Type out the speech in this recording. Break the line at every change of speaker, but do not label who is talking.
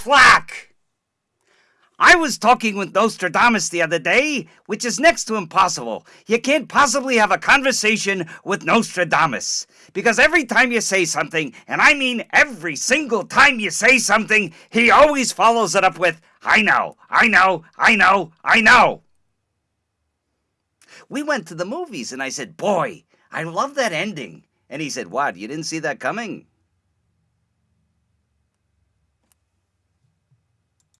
Flack. I was talking with Nostradamus the other day, which is next to impossible. You can't possibly have a conversation with Nostradamus. Because every time you say something, and I mean every single time you say something, he always follows it up with, I know, I know, I know, I know. We went to the movies, and I said, Boy, I love that ending. And he said, What? You didn't see that coming?